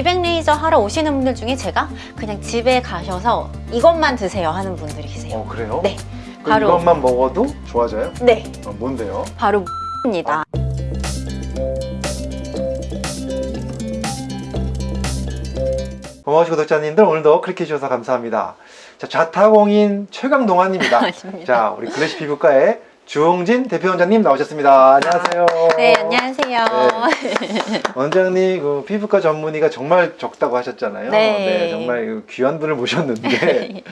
미백 레이저 하러 오시는 분들 중에 제가 그냥 집에 가셔서 이것만 드세요 하는 분들이 계세요. 어 그래요? 네. 바로- 이것만 먹어도 좋아져요? 네, 어, 뭔데요? 바로 입니다. 고마우신 구독자님들 오늘도 클릭해 주셔서 감사합니다. 자, 자타공인 최강 동환입니다. 아닙니다. 자, 우리 글래시 피부과의 주홍진 대표원장님 나오셨습니다. 안녕하세요. 네, 안녕하세요. 원장님 그 피부과 전문의가 정말 적다고 하셨잖아요. 네. 정말 그 귀한 분을 모셨는데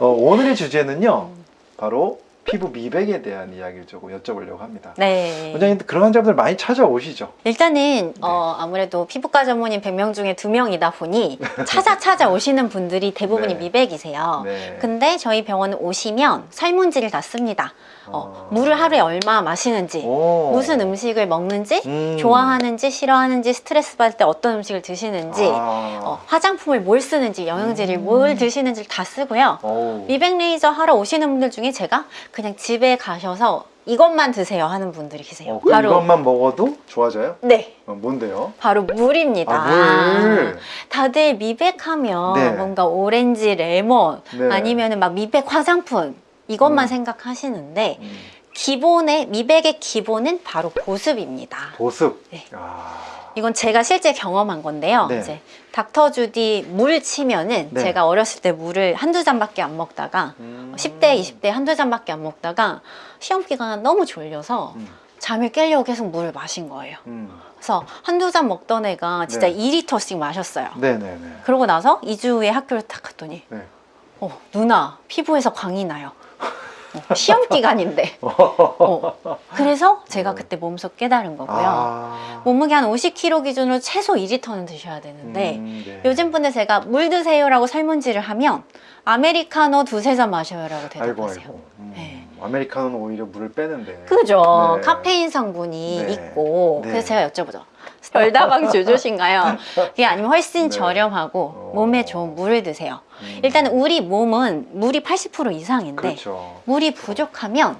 어, 오늘의 주제는요. 바로 피부 미백에 대한 이야기를 조금 여쭤보려고 합니다. 네. 원장님 그런 환자분들 많이 찾아오시죠? 일단은 어, 아무래도 피부과 전문의 100명 중에 2명이다 보니 찾아 찾아 오시는 분들이 대부분이 네. 미백이세요. 네. 근데 저희 병원 오시면 설문지를 다 씁니다. 어, 어. 물을 하루에 얼마 마시는지, 오. 무슨 음식을 먹는지, 음. 좋아하는지, 싫어하는지, 스트레스 받을 때 어떤 음식을 드시는지, 아. 어, 화장품을 뭘 쓰는지, 영양제를 뭘 드시는지를 다 쓰고요. 미백 레이저 하러 오시는 분들 중에 제가 그냥 집에 가셔서 이것만 드세요 하는 분들이 계세요. 어, 그럼 이것만 먹어도 좋아져요? 네. 어, 뭔데요? 바로 물입니다. 아, 물. 다들 미백하면 네. 뭔가 오렌지, 레몬 네. 아니면 막 미백 화장품 이것만 음. 생각하시는데 음, 기본의 미백의 기본은 바로 보습입니다. 보습. 네. 아. 이건 제가 실제 경험한 건데요. 네. 이제 닥터 주디 물 치면은 네. 제가 어렸을 때 물을 한두 잔밖에 안 먹다가 음. 10대, 20대 한두 잔밖에 안 먹다가 시험 기간 너무 졸려서 음. 잠을 깨려고 계속 물을 마신 거예요. 음. 그래서 한두 잔 먹던 애가 진짜 네. 2리터씩 마셨어요. 네 네 네. 그러고 나서 2주 후에 학교를 딱 갔더니 네. 어, 누나 피부에서 광이 나요. 어, 시험 기간인데. 어, 그래서 제가 그때 몸소 깨달은 거고요. 아. 몸무게 한 50kg 기준으로 최소 2리터는 드셔야 되는데 음, 네. 요즘 분들 제가 물 드세요라고 설문지를 하면 아메리카노 두세 잔 마셔요라고 아이고 대답하세요. 아이고. 음. 네. 아메리카노는 오히려 물을 빼는데. 그죠. 네. 카페인 성분이 네. 있고 네. 그래서 제가 여쭤보죠. 별다방 주주신가요? 그게 아니면 훨씬 네. 저렴하고 어. 몸에 좋은 물을 드세요. 음. 일단은 우리 몸은 물이 80% 이상인데 그렇죠. 물이 부족하면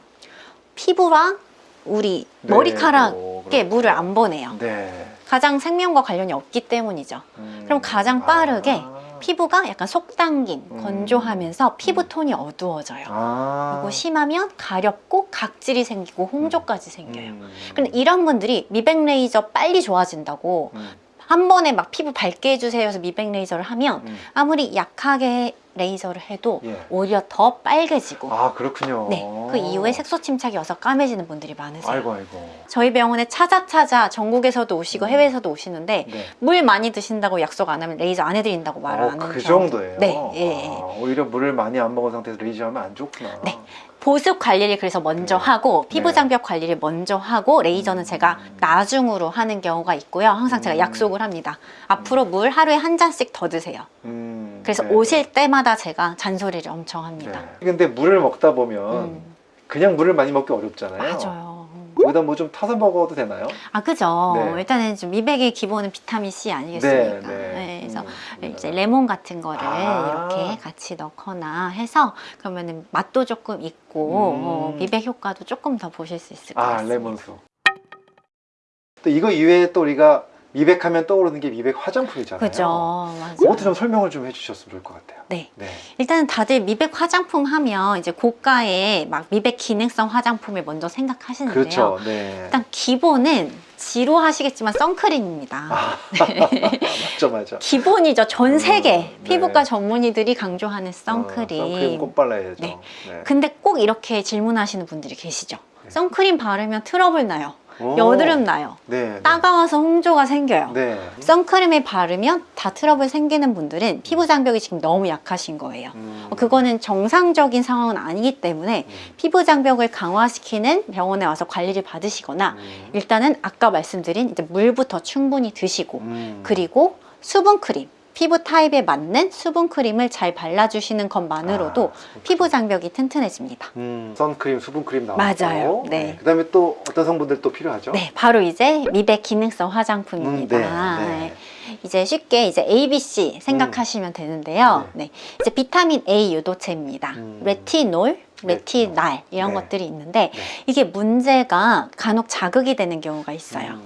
피부랑 우리 네, 머리카락에 그렇고. 물을 안 보내요. 네. 가장 생명과 관련이 없기 때문이죠. 음. 그럼 가장 빠르게 아. 피부가 약간 속당김, 음. 건조하면서 피부 톤이 어두워져요. 아. 그리고 심하면 가렵고 각질이 생기고 홍조까지 생겨요. 음. 근데 이런 분들이 미백 레이저 빨리 좋아진다고 음. 한 번에 막 피부 밝게 해주세요 해서 미백 레이저를 하면 음. 아무리 약하게 레이저를 해도 예. 오히려 더 빨개지고 아 그렇군요. 네, 그 이후에 색소 침착이 와서 까매지는 분들이 많으세요. 아이고 아이고. 저희 병원에 찾아 찾아 전국에서도 오시고 음. 해외에서도 오시는데 네. 물 많이 드신다고 약속 안 하면 레이저 안 해드린다고 말을 어, 안 하는 그 정도예요. 네, 예, 예. 아, 오히려 물을 많이 안 먹은 상태에서 레이저 하면 안 좋구나. 네. 보습 관리를 그래서 먼저 네. 하고 피부 네. 장벽 관리를 먼저 하고 레이저는 음. 제가 나중으로 하는 경우가 있고요. 항상 제가 음. 약속을 합니다. 앞으로 물 하루에 한 잔씩 더 드세요. 음, 그래서 네. 오실 때마다 제가 잔소리를 엄청 합니다. 네. 근데 물을 먹다 보면 음, 그냥 물을 많이 먹기 어렵잖아요. 맞아요. 음. 거기다 뭐 좀 타서 먹어도 되나요? 아 그죠. 네. 일단은 좀 미백의 기본은 비타민 C 아니겠습니까? 네, 네. 그래서 음. 이제 레몬 같은 거를 아. 이렇게 같이 넣거나 해서 그러면은 맛도 조금 있고 음. 어, 미백 효과도 조금 더 보실 수 있을 것아 같습니다. 레몬수. 또 이거 이외에 또 우리가 미백하면 떠오르는 게 미백 화장품이잖아요. 그죠. 맞아요. 그것도 좀 설명을 좀 해주셨으면 좋을 것 같아요. 네. 네. 일단은 다들 미백 화장품 하면 이제 고가의 막 미백 기능성 화장품을 먼저 생각하시는데요. 그렇죠. 네. 일단 기본은 지루하시겠지만 선크림입니다. 아, 맞죠, 맞죠. 기본이죠. 전 음, 세계 네. 피부과 전문의들이 강조하는 어, 선크림. 선크림 꼭 발라야죠. 네. 네. 근데 꼭 이렇게 질문하시는 분들이 계시죠. 네. 선크림 바르면 트러블 나요. 오. 여드름 나요. 네. 네. 따가워서 홍조가 생겨요. 네. 선크림을 바르면 다 트러블 생기는 분들은 피부 장벽이 지금 너무 약하신 거예요. 음. 어, 그거는 정상적인 상황은 아니기 때문에 음. 피부 장벽을 강화시키는 병원에 와서 관리를 받으시거나 음. 일단은 아까 말씀드린 이제 물부터 충분히 드시고 음. 그리고 수분 크림 피부 타입에 맞는 수분 크림을 잘 발라주시는 것만으로도 아, 피부 장벽이 튼튼해집니다. 음, 선크림, 수분크림 나왔고 맞아요. 네. 그다음에 또 어떤 성분들 또 필요하죠? 네, 바로 이제 미백 기능성 화장품입니다. 음, 네, 네. 네. 이제 쉽게 이제 A, B, C 생각하시면 되는데요. 네. 이제 비타민 A 유도체입니다. 음. 레티놀, 레티날 이런 네. 것들이 있는데 네. 이게 문제가 간혹 자극이 되는 경우가 있어요.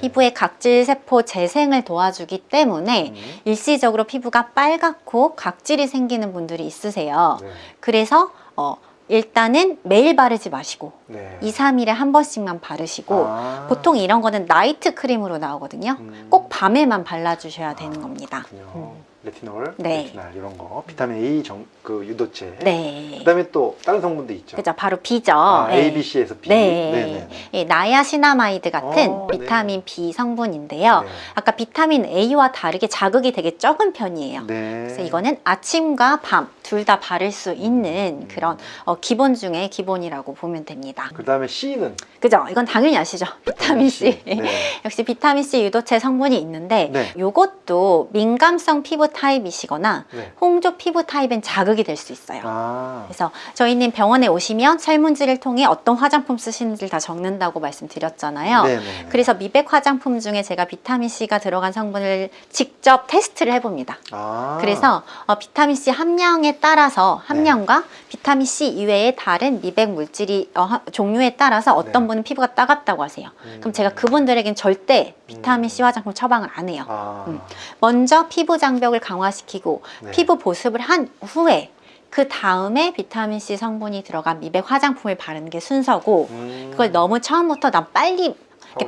피부의 각질 세포 재생을 도와주기 때문에 음. 일시적으로 피부가 빨갛고 각질이 생기는 분들이 있으세요. 네. 그래서 어, 일단은 매일 바르지 마시고 네. 2, 3일에 한 번씩만 바르시고 아. 보통 이런 거는 나이트 크림으로 나오거든요. 음. 꼭 밤에만 발라주셔야 되는 겁니다. 그렇군요. 음. 레티놀, 네. 레티날 이런 거, 비타민 A 정, 그 유도체. 네. 그다음에 또 다른 성분도 있죠. 그죠. 바로 B죠. 아, 네. A, B, C에서 B. 네. 네네. 예, niacinamide 같은 어, 네. 비타민 B 성분인데요. 네. 아까 비타민 A와 다르게 자극이 되게 적은 편이에요. 네. 그래서 이거는 아침과 밤 둘 다 바를 수 있는 음. 그런 어, 기본 중에 기본이라고 보면 됩니다. 그다음에 C는 그죠? 이건 당연히 아시죠? 비타민 C. 네. 역시 비타민 C 유도체 성분이 있는데 네. 이것도 민감성 피부 타입이시거나 네. 홍조 피부 타입엔 자극이 될 수 있어요. 아. 그래서 저희는 병원에 오시면 설문지를 통해 어떤 화장품 쓰시는지를 다 적는다고 말씀드렸잖아요. 네네. 그래서 미백 화장품 중에 제가 비타민 C가 들어간 성분을 직접 테스트를 해봅니다. 아. 그래서 어, 비타민 C 함량에 따라서 함량과 비타민 C 이외의 다른 미백 물질이 어, 하- 종류에 따라서 어떤 네. 분은 피부가 따갑다고 하세요. 음. 그럼 제가 그분들에겐 절대 비타민 음. C 화장품 처방을 안 해요. 아. 음. 먼저 피부 장벽을 강화시키고 네. 피부 보습을 한 후에 그 다음에 비타민 C 성분이 들어간 미백 화장품을 바르는 게 순서고 음. 그걸 너무 처음부터 난 빨리.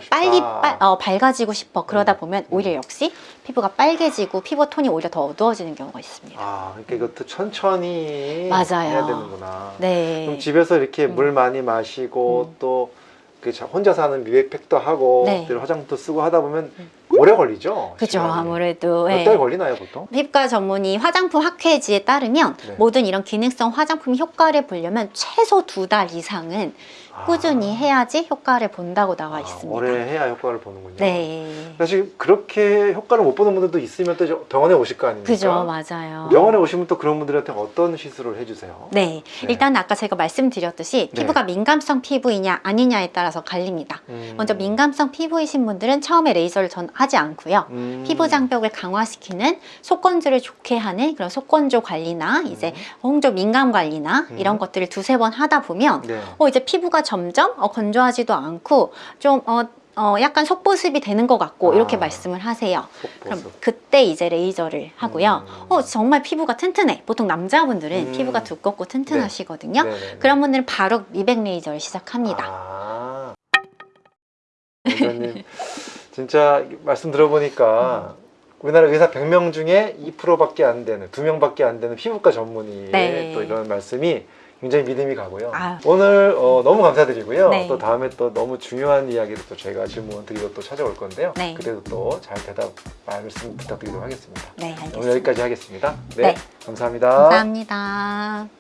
빨리 빨- 어, 밝아지고 싶어 그러다 음. 보면 오히려 역시 피부가 빨개지고 피부 톤이 오히려 더 어두워지는 경우가 있습니다. 아, 그러니까 이것도 천천히 맞아요. 해야 되는구나. 네. 그럼 집에서 이렇게 음. 물 많이 마시고 음. 또그 혼자서 하는 미백팩도 하고 네. 또 화장도 쓰고 하다 보면 음. 오래 걸리죠. 그죠. 아무래도 예. 몇달 걸리나요 보통? 피부과 전문의 화장품 학회지에 따르면 네. 모든 이런 기능성 화장품 효과를 보려면 최소 두 달 이상은 꾸준히 아. 해야지 효과를 본다고 나와 아, 있습니다. 오래 해야 효과를 보는군요. 네. 사실 그렇게 효과를 못 보는 분들도 있으면 또 병원에 오실 거 아닙니까? 그죠 맞아요. 병원에 오시면 또 그런 분들한테 어떤 시술을 해주세요? 네. 네. 일단 아까 제가 말씀드렸듯이 네. 피부가 민감성 피부이냐 아니냐에 따라서 갈립니다. 음. 먼저 민감성 피부이신 분들은 처음에 레이저를 전 하지 않고요. 음. 피부 장벽을 강화시키는 속건조를 좋게 하는 그런 속건조 관리나 이제 홍조 민감 관리나 음. 이런 것들을 두세 번 하다 보면 네. 어 이제 피부가 점점 어, 건조하지도 않고 좀 어, 어, 약간 속보습이 되는 것 같고 아. 이렇게 말씀을 하세요. 그럼 속보습. 그때 이제 레이저를 하고요. 음. 어 정말 피부가 튼튼해. 보통 남자분들은 음. 피부가 두껍고 튼튼하시거든요. 네네네. 그런 분들은 바로 미백 레이저를 시작합니다. 아. 원장님 진짜 말씀 들어보니까 우리나라 의사 100명 중에 2%밖에 안 되는 2명밖에 안 되는 피부과 전문의의 네. 또 이런 말씀이 굉장히 믿음이 가고요. 아유. 오늘 어, 너무 감사드리고요. 네. 또 다음에 또 너무 중요한 이야기를 또 저희가 질문 드리고 또 찾아올 건데요. 네. 그때도 또 잘 대답 말씀 부탁드리도록 하겠습니다. 네, 알겠습니다. 오늘 여기까지 하겠습니다. 네, 네. 감사합니다. 감사합니다.